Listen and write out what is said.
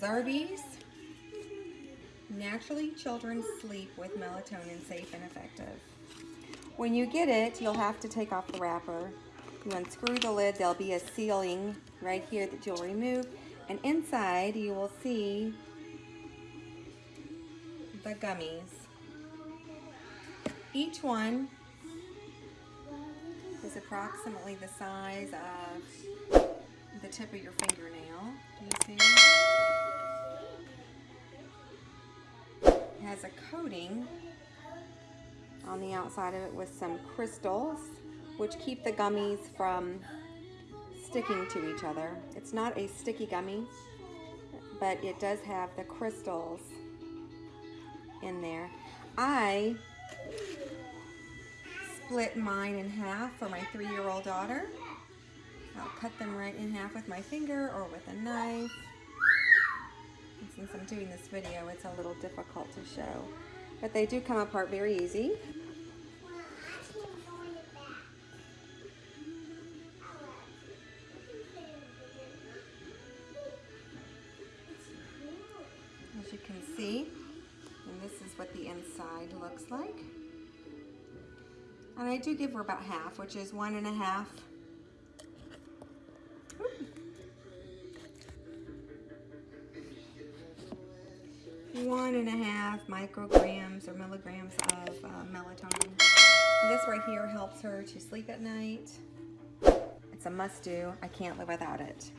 Zarbee's. Naturally, children sleep with melatonin safe and effective. When you get it, you'll have to take off the wrapper. You unscrew the lid, there'll be a sealing right here that you'll remove. And inside, you will see the gummies. Each one is approximately the size of the tip of your fingernail. Do you see? Has a coating on the outside of it with some crystals which keep the gummies from sticking to each other. It's not a sticky gummy, but it does have the crystals in there. I split mine in half for my three-year-old daughter. I'll cut them right in half with my finger or with a knife. And since I'm doing this video, it's a little difficult to show. But they do come apart very easy. As you can see, and this is what the inside looks like. And I do give her about half, which is one and a half. One and a half micrograms or milligrams of uh, melatonin. This right here helps her to sleep at night. It's a must do. I can't live without it.